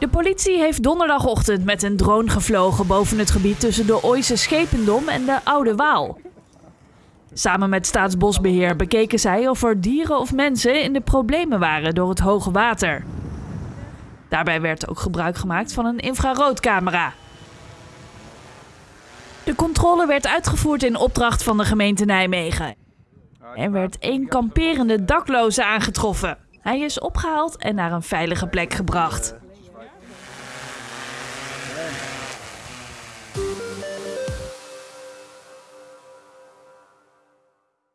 De politie heeft donderdagochtend met een drone gevlogen boven het gebied tussen de Ooise Schependom en de Oude Waal. Samen met Staatsbosbeheer bekeken zij of er dieren of mensen in de problemen waren door het hoge water. Daarbij werd ook gebruik gemaakt van een infraroodcamera. De controle werd uitgevoerd in opdracht van de gemeente Nijmegen. Er werd één kamperende dakloze aangetroffen. Hij is opgehaald en naar een veilige plek gebracht.